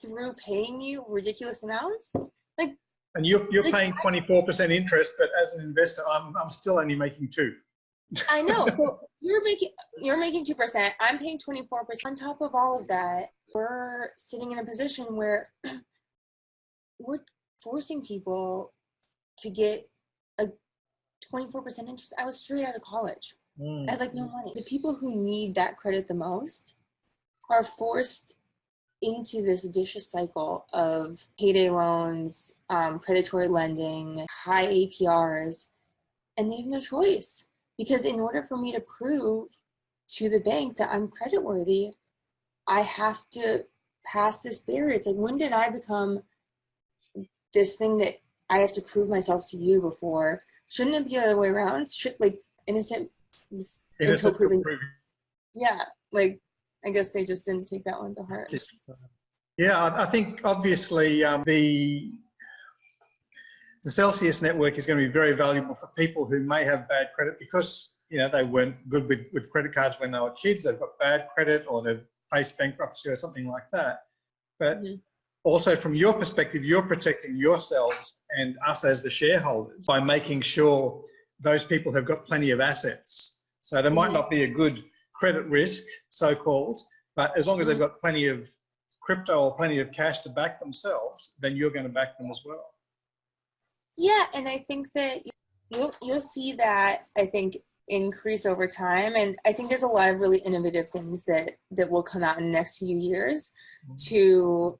Speaker 2: through paying you ridiculous amounts. Like
Speaker 1: and you're you're like, paying 24% interest, but as an investor, I'm I'm still only making two.
Speaker 2: I know. So you're making you're making two percent. I'm paying 24 percent. On top of all of that, we're sitting in a position where we're forcing people to get 24% interest. I was straight out of college. Mm. I had like no money. The people who need that credit the most are forced into this vicious cycle of payday loans, um, predatory lending, high APRs, and they have no choice. Because in order for me to prove to the bank that I'm credit worthy, I have to pass this barrier. It's like, when did I become this thing that I have to prove myself to you before Shouldn't it be the other way around? Should like innocent,
Speaker 1: innocent proven,
Speaker 2: Yeah, like I guess they just didn't take that one to heart. Just, uh,
Speaker 1: yeah, I, I, think obviously um, the the Celsius network is going to be very valuable for people who may have bad credit because you know they weren't good with, with credit cards when they were kids. They've got bad credit or they've faced bankruptcy or something like that. But mm -hmm also from your perspective, you're protecting yourselves and us as the shareholders by making sure those people have got plenty of assets. So there might not be a good credit risk, so-called, but as long as they've mm-hmm. got plenty of crypto or plenty of cash to back themselves, then you're going to back them as well.
Speaker 2: Yeah, and I think that you'll you'll see that I think increase over time, and I think there's a lot of really innovative things that that will come out in the next few years mm-hmm. to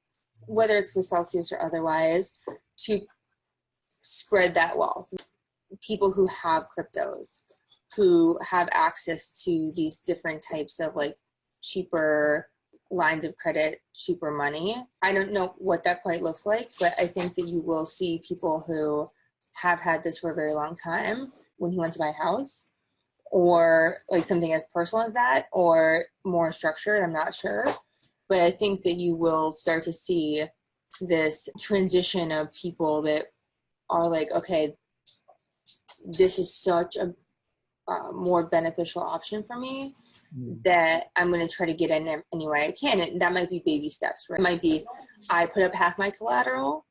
Speaker 2: whether it's with Celsius or otherwise, to spread that wealth. People who have cryptos, who have access to these different types of like cheaper lines of credit, cheaper money. I don't know what that quite looks like, but I think that you will see people who have had this for a very long time when he wants to buy a house or like something as personal as that or more structured, I'm not sure but I think that you will start to see this transition of people that are like, okay, this is such a uh, more beneficial option for me
Speaker 1: Mm.
Speaker 2: that I'm going to try to get in any way I can. And that might be baby steps, right? It might be I put up half my collateral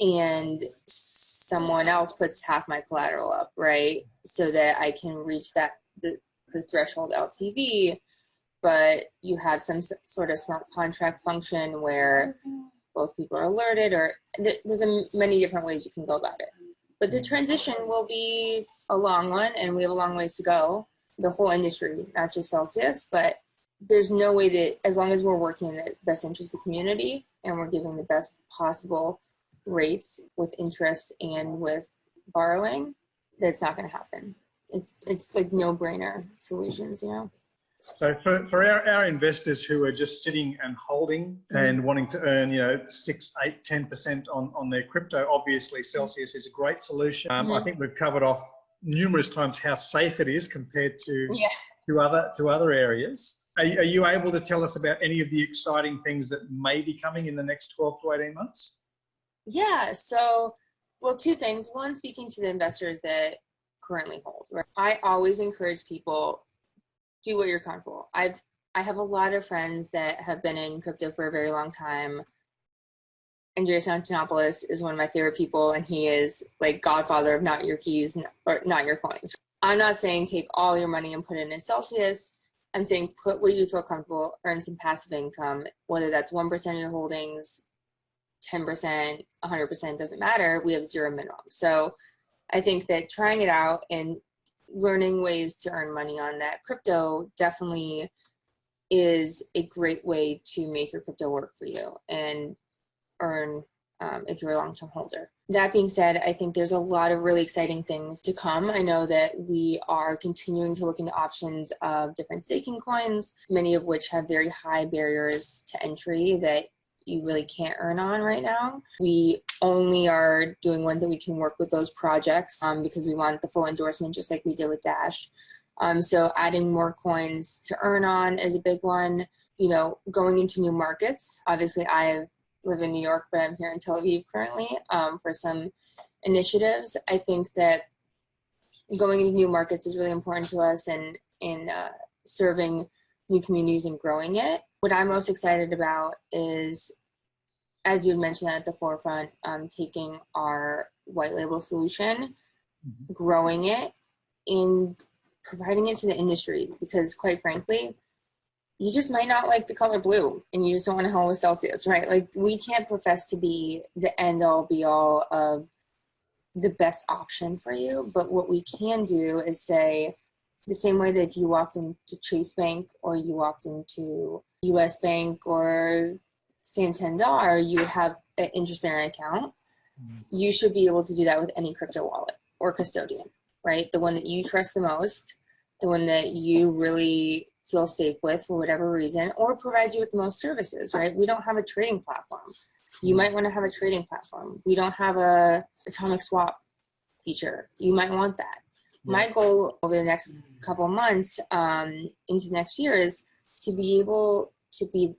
Speaker 2: and someone else puts half my collateral up, right? So that I can reach that the, the threshold LTV, but you have some sort of smart contract function where both people are alerted or there's many different ways you can go about it. But the transition will be a long one and we have a long ways to go. The whole industry, not just Celsius, but there's no way that as long as we're working in the best interest of the community and we're giving the best possible rates with interest and with borrowing, that's not going to happen. It, it's like no brainer solutions, you know?
Speaker 1: So for, for our, our investors who are just sitting and holding and wanting to earn, you know, six, eight, 10% on, on their crypto, obviously Celsius is a great solution. Um, I
Speaker 2: Mhm.
Speaker 1: think we've covered off numerous times how safe it is compared to,
Speaker 2: Yeah.
Speaker 1: to other, to other areas. Are, you- are you able to tell us about any of the exciting things that may be coming in the next 12 to 18 months?
Speaker 2: Yeah. So, well, two things. One, speaking to the investors that currently hold. Right? I always encourage people do what you're comfortable. I've I have a lot of friends that have been in crypto for a very long time. Andreas Antonopoulos is one of my favorite people, and he is like godfather of not your keys or not your coins. I'm not saying take all your money and put it in Celsius. I'm saying put where you feel comfortable, earn some passive income, whether that's 1% of your holdings, 10%, 100% doesn't matter. We have zero minimum. So I think that trying it out and learning ways to earn money on that crypto definitely is a great way to make your crypto work for you and earn um, if you're a long-term holder. That being said, I think there's a lot of really exciting things to come. I know that we are continuing to look into options of different staking coins, many of which have very high barriers to entry that you really can't earn on right now. We only are doing ones that we can work with those projects um, because we want the full endorsement, just like we did with Dash. Um, so adding more coins to earn on is a big one. You know, going into new markets. Obviously, I live in New York, but I'm here in Tel Aviv currently um, for some initiatives. I think that going into new markets is really important to us and in uh, serving new communities and growing it. What I'm most excited about is, as you mentioned at the forefront, um, taking our white label solution,
Speaker 1: Mhm.
Speaker 2: growing it, and providing it to the industry. Because quite frankly, you just might not like the color blue and you just don't want to hang with Celsius, right? Like we can't profess to be the end all be all of the best option for you. But what we can do is say the same way that if you walked into Chase Bank or you walked into US Bank or Santander, you have an interest bearing account. You should be able to do that with any crypto wallet or custodian, right? The one that you trust the most, the one that you really feel safe with for whatever reason, or provides you with the most services, right? We don't have a trading platform. You might want to have a trading platform. We don't have a atomic swap feature. You might want that. My goal over the next couple months um, into next year is to be able to be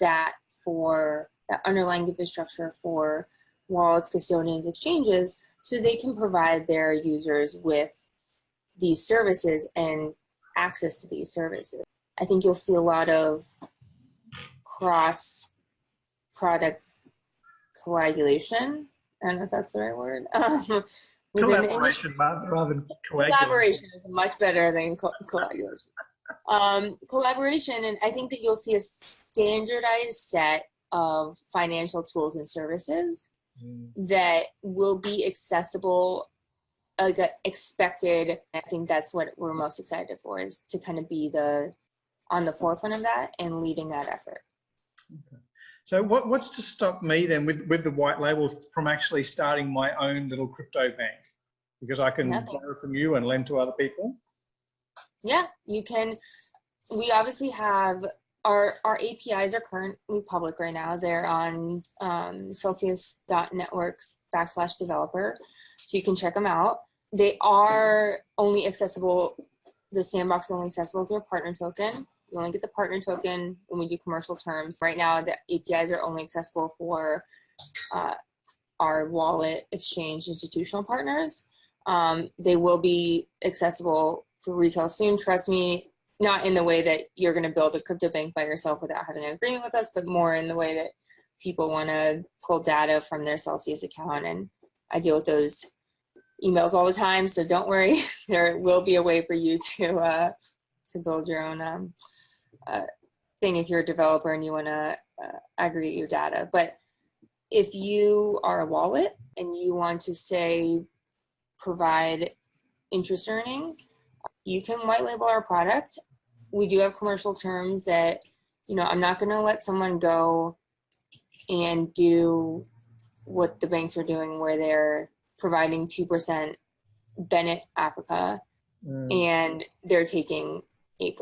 Speaker 2: that for that underlying infrastructure for wallets, custodians, exchanges, so they can provide their users with these services and access to these services. I think you'll see a lot of cross product coagulation. I don't know if that's the right word. Um, within the industry.
Speaker 1: Collaboration rather rather than coagulation.
Speaker 2: Collaboration is much better than co- coagulation. Um, collaboration, and I think that you'll see a standardized set of financial tools and services
Speaker 1: Mm.
Speaker 2: that will be accessible like uh, expected i think that's what we're most excited for is to kind of be the on the forefront of that and leading that effort
Speaker 1: So what, what's to stop me then with, with the white labels from actually starting my own little crypto bank? Because I can
Speaker 2: Nothing.
Speaker 1: borrow from you and lend to other people.
Speaker 2: Yeah you can we obviously have our our apis are currently public right now they're on um, celsius.networks backslash developer so you can check them out they are only accessible the sandbox is only accessible through a partner token You only get the partner token when we do commercial terms. Right now, the APIs are only accessible for uh, our wallet exchange institutional partners. Um, they will be accessible for retail soon. Trust me, not in the way that you're going to build a crypto bank by yourself without having an agreement with us, but more in the way that people want to pull data from their Celsius account. And I deal with those emails all the time, so don't worry. there will be a way for you to uh, to build your own um, uh, thing if you're a developer and you want to uh, aggregate your data. But if you are a wallet and you want to say provide interest earning, you can white label our product. We do have commercial terms that, you know, I'm not going to let someone go and do what the banks are doing where they're providing 2% Bennett Africa mm. and they're taking 8%.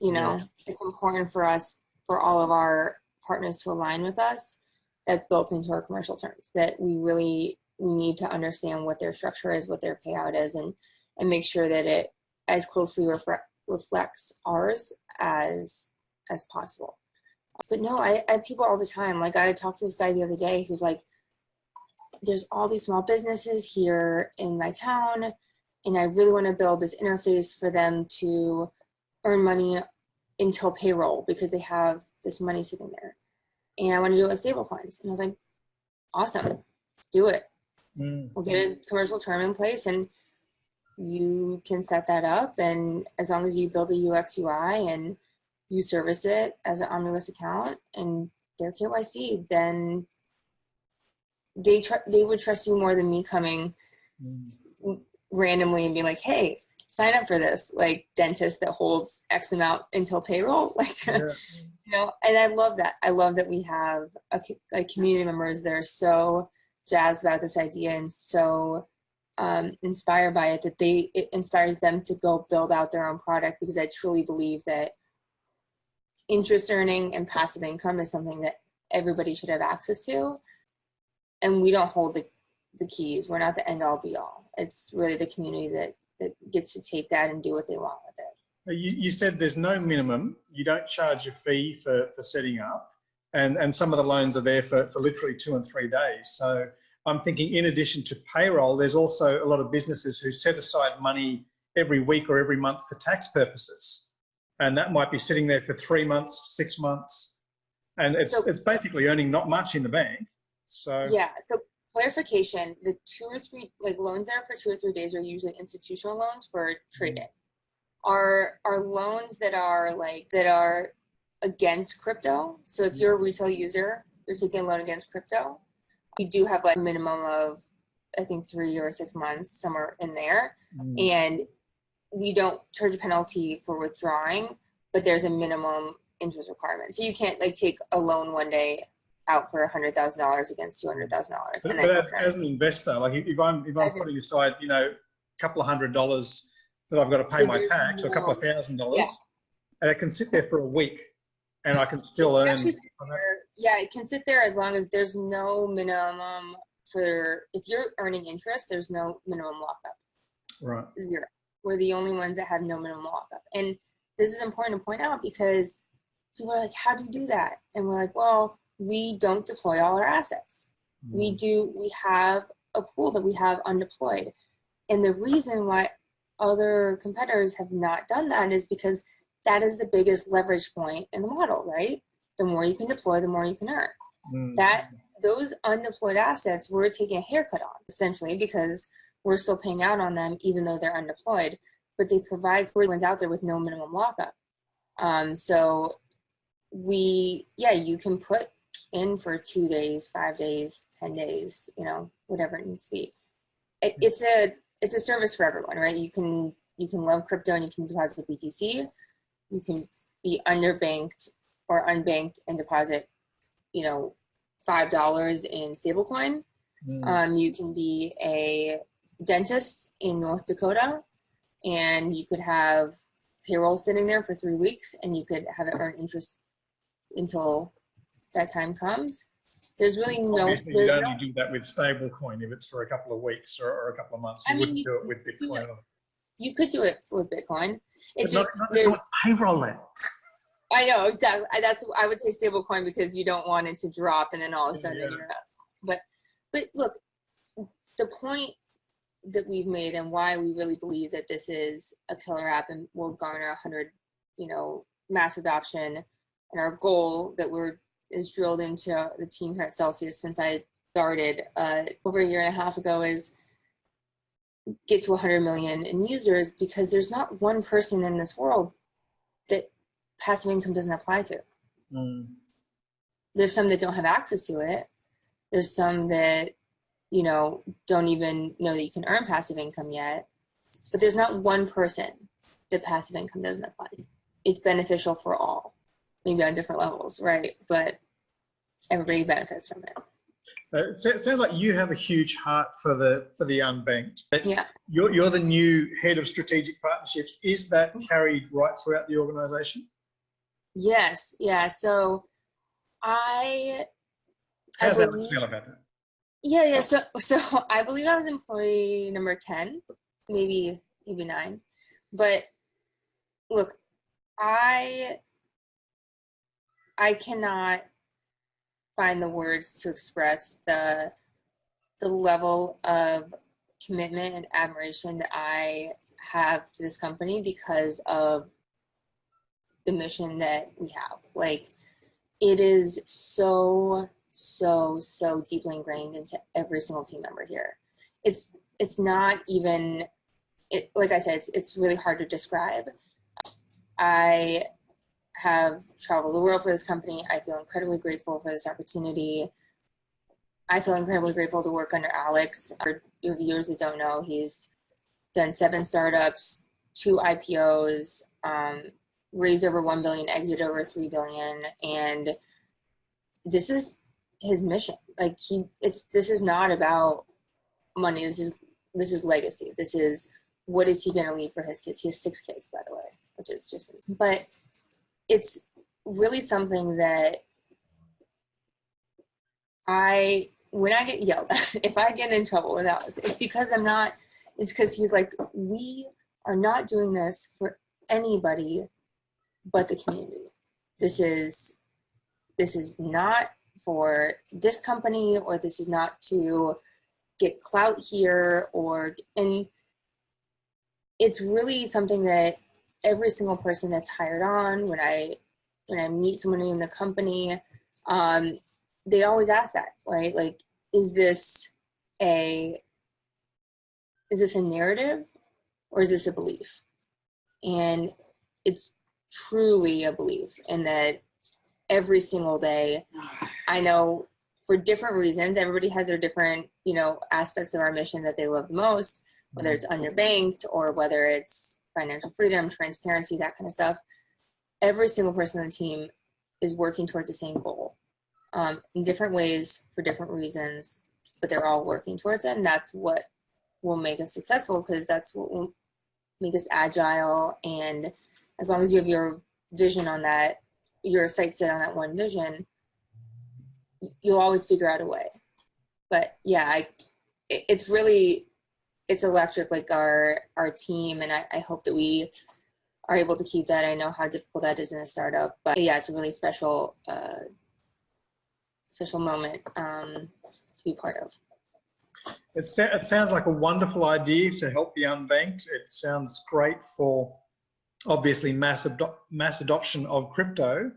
Speaker 2: You know, yeah. it's important for us, for all of our partners to align with us. That's built into our commercial terms that we really, we need to understand what their structure is, what their payout is, and, and make sure that it as closely refre reflects ours as, as possible. But no, I, I have people all the time. Like I talked to this guy the other day who's like, there's all these small businesses here in my town and I really want to build this interface for them to earn money until payroll because they have this money sitting there. And I want to do it with stable coins. And I was like, awesome, do it. Mm. We'll get a commercial term in place and you can set that up. And as long as you build a UX UI and you service it as an Omnibus account and their KYC, then they tr- they would trust you more than me coming mm. randomly and being like, "Hey, sign up for this." Like dentist that holds X amount until payroll, like yeah. you know. And I love that. I love that we have a, like community members that are so jazzed about this idea and so um, inspired by it that they it inspires them to go build out their own product because I truly believe that interest earning and passive income is something that everybody should have access to and we don't hold the, the keys. We're not the end all be all. It's really the community that, that gets to take that and do what they want with it.
Speaker 1: You, you said there's no minimum. You don't charge a fee for, for setting up. And, and some of the loans are there for, for literally two and three days. So I'm thinking in addition to payroll, there's also a lot of businesses who set aside money every week or every month for tax purposes. And that might be sitting there for three months, six months. And it's, so, it's basically earning not much in the bank so
Speaker 2: yeah. So clarification: the two or three like loans that are for two or three days are usually institutional loans for trading. Mm-hmm. Are are loans that are like that are against crypto. So if you're a retail user, you're taking a loan against crypto. We do have like a minimum of I think three or six months somewhere in there, mm. and we don't charge a penalty for withdrawing, but there's a minimum interest requirement. So you can't like take a loan one day out for a hundred thousand dollars against two hundred thousand dollars.
Speaker 1: But, but as, as, an investor, like if I'm if I'm putting aside, you know, a couple of hundred dollars that I've got to pay so my tax, or a couple of thousand dollars, yeah. and it can sit there for a week, and I can still earn.
Speaker 2: There, yeah, it can sit there as long as there's no minimum for if you're earning interest. There's no minimum lockup.
Speaker 1: Right.
Speaker 2: Zero. We're the only ones that have no minimum lockup, and this is important to point out because people are like, "How do you do that?" And we're like, "Well." we don't deploy all our assets. Mm. We do, we have a pool that we have undeployed. And the reason why other competitors have not done that is because that is the biggest leverage point in the model, right? The more you can deploy, the more you can earn. Mm. That those undeployed assets we're taking a haircut on essentially because we're still paying out on them even though they're undeployed, but they provide ones out there with no minimum lockup. Um, so we, yeah, you can put in for two days, five days, 10 days, you know, whatever it needs to be. It, it's a, it's a service for everyone, right? You can, you can love crypto and you can deposit the BTC. You can be underbanked or unbanked and deposit, you know, $5 in stablecoin. Mm. Um, you can be a dentist in North Dakota and you could have payroll sitting there for three weeks and you could have it earn interest until that time comes. There's really no.
Speaker 1: Obviously, you only no, do that with stablecoin if it's for a couple of weeks or, or a couple of months. You I wouldn't mean, do it with Bitcoin.
Speaker 2: You could do it with Bitcoin.
Speaker 1: It but just not, not, there's payroll it.
Speaker 2: I know exactly. I, that's I would say stable coin because you don't want it to drop and then all of a sudden
Speaker 1: Yeah.
Speaker 2: you're out. But but look, the point that we've made and why we really believe that this is a killer app and will garner a hundred, you know, mass adoption, and our goal that we're is drilled into the team here at Celsius since I started uh, over a year and a half ago is get to 100 million in users because there's not one person in this world passive income doesn't apply to.
Speaker 1: Mm.
Speaker 2: There's some that don't have access to it. There's some that, you know, don't even know that you can earn passive income yet. But there's not one person that passive income doesn't apply to. It's beneficial for all, maybe on different levels, right? But everybody benefits from it.
Speaker 1: Uh, It sounds like you have a huge heart for the for the unbanked. But
Speaker 2: Yeah.
Speaker 1: You're, you're the new head of strategic partnerships. Is that carried right throughout the organisation?
Speaker 2: Yes. Yeah. So I, I
Speaker 1: How's that feel about that?
Speaker 2: Yeah, yeah. So, so I believe I was employee number ten, maybe maybe nine, but look, I I cannot find the words to express the the level of commitment and admiration that I have to this company because of the mission that we have. Like, it is so so so deeply ingrained into every single team member here. It's it's not even it like i said it's, it's really hard to describe. I have traveled the world for this company. I feel incredibly grateful for this opportunity. I feel incredibly grateful to work under alex. For your viewers that don't know he's done seven startups two ipos um, raised over 1 billion exit over 3 billion and this is his mission. Like he it's this is not about money. This is this is legacy. This is what is he going to leave for his kids? He has six kids by the way which is just but it's really something that i when i get yelled at if i get in trouble with Alex, it's because i'm not it's because he's like we are not doing this for anybody but the community. This is this is not for this company or this is not to get clout here or and it's really something that every single person that's hired on when i when i meet someone in the company um they always ask that right? Like is this a is this a narrative or is this a belief? And it's truly a belief in that every single day. I know for different reasons, everybody has their different, you know, aspects of our mission that they love the most, whether it's underbanked or whether it's financial freedom, transparency, that kind of stuff. Every single person on the team is working towards the same goal um, in different ways for different reasons, but they're all working towards it. And that's what will make us successful because that's what will make us agile. And as long as you have your vision on that, your sights set on that one vision, you'll always figure out a way. But yeah, I, it, it's really, it's electric, like our, our team. And I, I hope that we are able to keep that. I know how difficult that is in a startup, but yeah, it's a really special, uh, special moment um, to be part of.
Speaker 1: It, it sounds like a wonderful idea to help the unbanked. It sounds great for obviously mass, mass adoption of crypto.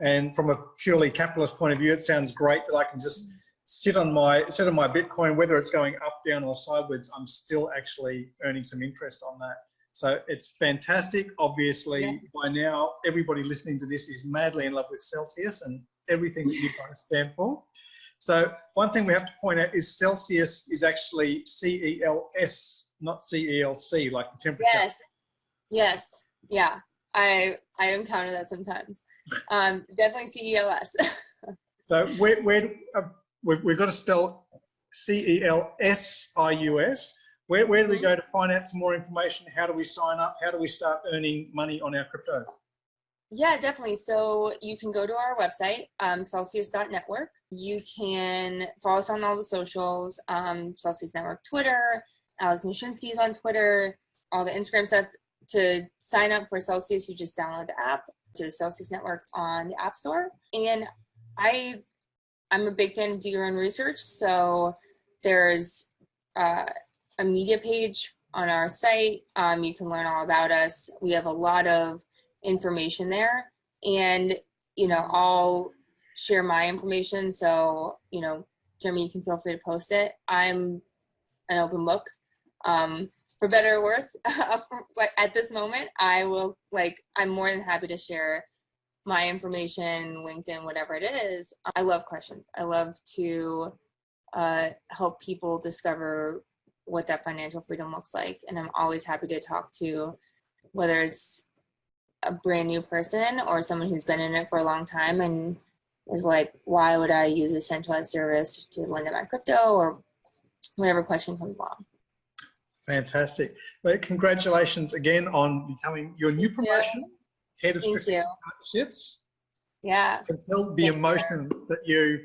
Speaker 1: And from a purely capitalist point of view, it sounds great that I can just sit on my sit on my Bitcoin, whether it's going up, down, or sideways. I'm still actually earning some interest on that. So it's fantastic. Obviously,
Speaker 2: Yeah.
Speaker 1: by now, everybody listening to this is madly in love with Celsius and everything that you guys stand for. So one thing we have to point out is Celsius is actually C-E-L-S, not C-E-L-C, like the temperature.
Speaker 2: Yes, yes, yeah. I I encounter that sometimes. Um, definitely CEOS.
Speaker 1: So where, where uh, we've, we've got to spell C-E-L-S-I-U-S. Where, where do we go to find out some more information? How do we sign up? How do we start earning money on our crypto?
Speaker 2: Yeah, definitely. So you can go to our website, um, celsius.network. You can follow us on all the socials, um, Celsius Network Twitter, Alex Mashinsky's on Twitter, all the Instagram stuff. To sign up for Celsius, you just download the app. to the Celsius Network on the App Store. And I, I'm a big fan of do your own research. So there's uh, a media page on our site. Um, you can learn all about us. We have a lot of information there. And, you know, I'll share my information. So, you know, Jeremy, you can feel free to post it. I'm an open book. Um, for better or worse, at this moment, I will like, I'm more than happy to share my information, LinkedIn, whatever it is. I love questions. I love to uh, help people discover what that financial freedom looks like. And I'm always happy to talk to whether it's a brand new person or someone who's been in it for a long time and is like, why would I use a centralized service to lend out my crypto or whatever question comes along.
Speaker 1: Fantastic. Well, congratulations again on becoming your new promotion, head of
Speaker 2: Thank
Speaker 1: strategic
Speaker 2: you.
Speaker 1: partnerships.
Speaker 2: Yeah.
Speaker 1: Can tell the
Speaker 2: Thank you.
Speaker 1: emotion that you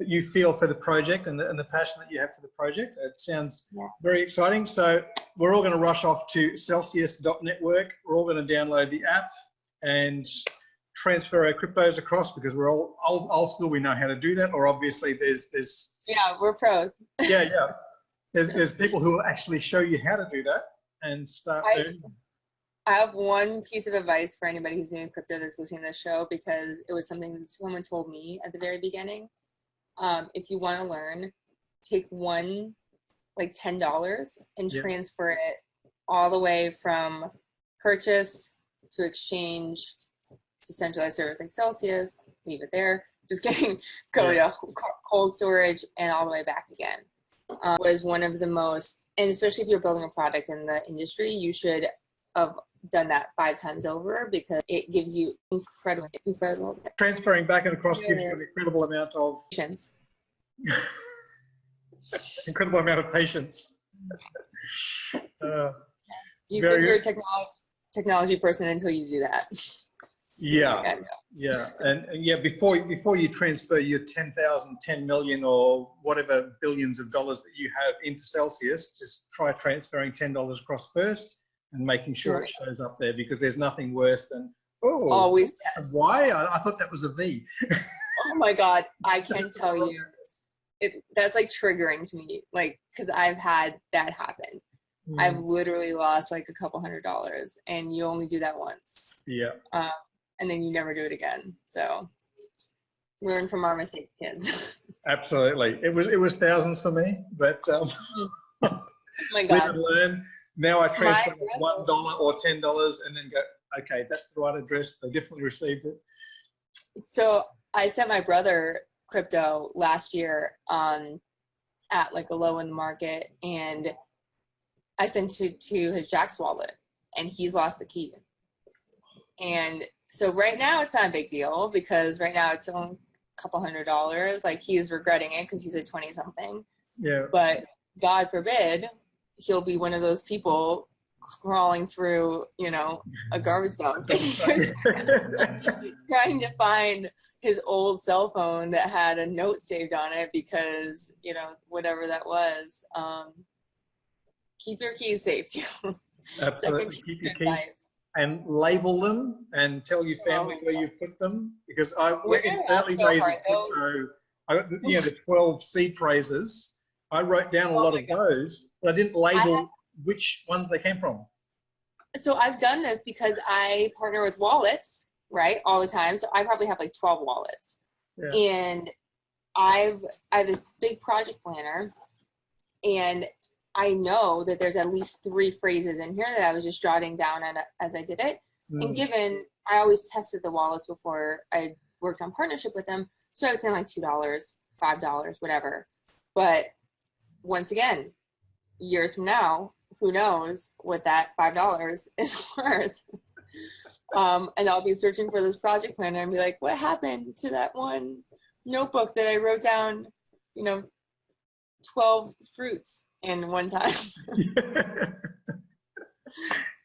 Speaker 1: that you feel for the project and the, and the passion that you have for the project. It sounds
Speaker 2: Yeah.
Speaker 1: very exciting. So we're all going to rush off to Celsius.network. We're all going to download the app and transfer our cryptos across because we're all old, old school. We know how to do that. Or obviously there's there's
Speaker 2: Yeah, we're pros.
Speaker 1: yeah yeah there's there's people who will actually show you how to do that and start.
Speaker 2: I-
Speaker 1: earning.
Speaker 2: I have one piece of advice for anybody who's new in crypto that's listening to this show because it was something that someone told me at the very beginning. Um, if you want to learn, take one, like ten dollars, and
Speaker 1: Yeah.
Speaker 2: transfer it all the way from purchase to exchange to centralized service like Celsius. Leave it there. Just kidding. Go to cold storage and all the way back again. Um, was one of the most, and especially if you're building a product in the industry, you should have done that five times over because it gives you incredible, incredible
Speaker 1: transferring back and across gives you an incredible amount of
Speaker 2: patience.
Speaker 1: incredible amount of patience. Uh,
Speaker 2: You
Speaker 1: Very
Speaker 2: think you're a technology person until you do that.
Speaker 1: Yeah, yeah, and, and yeah, before before you transfer your 10,000, 10 million, or whatever billions of dollars that you have into Celsius, just try transferring ten dollars across first and making sure it shows up there because there's nothing worse than oh,
Speaker 2: Always yes.
Speaker 1: why? I, I thought that was a V.
Speaker 2: Oh my god, I can't tell you, it that's like triggering to me, like because I've had that happen.
Speaker 1: Mm,
Speaker 2: I've literally lost like a couple hundred dollars, and you only do that once,
Speaker 1: yeah,
Speaker 2: and then you never do it again. So learn from our mistakes, kids.
Speaker 1: absolutely. It was it was thousands for me, but um,
Speaker 2: oh my god.
Speaker 1: learn. Now I transfer one dollar or ten dollars and then go, okay, that's the right address. They definitely received it.
Speaker 2: So I sent my brother crypto last year um, at like a low in the market, and I sent it to his Jaxx wallet, and he's lost the key. And so right now it's not a big deal because right now it's only a couple hundred dollars. Like he's regretting it because he's a twenty something.
Speaker 1: Yeah.
Speaker 2: But God forbid he'll be one of those people crawling through, you know, a garbage dump trying to find his old cell phone that had a note saved on it because you know whatever that was um keep your keys safe too
Speaker 1: Absolutely. Keep your keys. And label them and tell your family
Speaker 2: Oh,
Speaker 1: where you put them because I
Speaker 2: We're
Speaker 1: in early days of crypto, I, you know, the 12 seed phrases, I wrote down a
Speaker 2: Oh
Speaker 1: lot of
Speaker 2: God.
Speaker 1: those, but I didn't label
Speaker 2: have-
Speaker 1: which ones they came from.
Speaker 2: so i've done this because i partner with wallets right all the time so i probably have like 12 wallets
Speaker 1: Yeah.
Speaker 2: and i've i have this big project planner and i know that there's at least three phrases in here that i was just jotting down as i did it
Speaker 1: Mm.
Speaker 2: And given I always tested the wallets before I worked on partnership with them, so I would say like two dollars, five dollars, whatever. But once again, years from now, who knows what that five dollars is worth? Um, and I'll be searching for this project planner and be like, what happened to that one notebook that I wrote down, you know, twelve fruits in one time?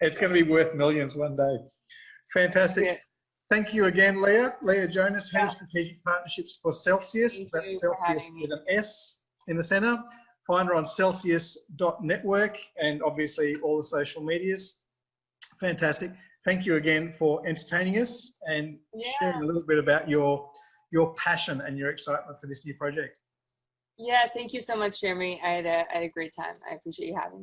Speaker 1: it's going to be worth millions one day. Fantastic.
Speaker 2: Yeah.
Speaker 1: Thank you again, Leah. Leah Jonas, Head of Strategic Partnerships for Celsius.
Speaker 2: Thank
Speaker 1: That's Celsius with an S in the center. Find her on celsius.network and obviously all the social medias. Fantastic. thank you again for entertaining us and
Speaker 2: Yeah.
Speaker 1: sharing a little bit about your your passion and your excitement for this new project.
Speaker 2: Yeah, thank you so much, Jeremy. I had a, I had a great time. I appreciate you having me.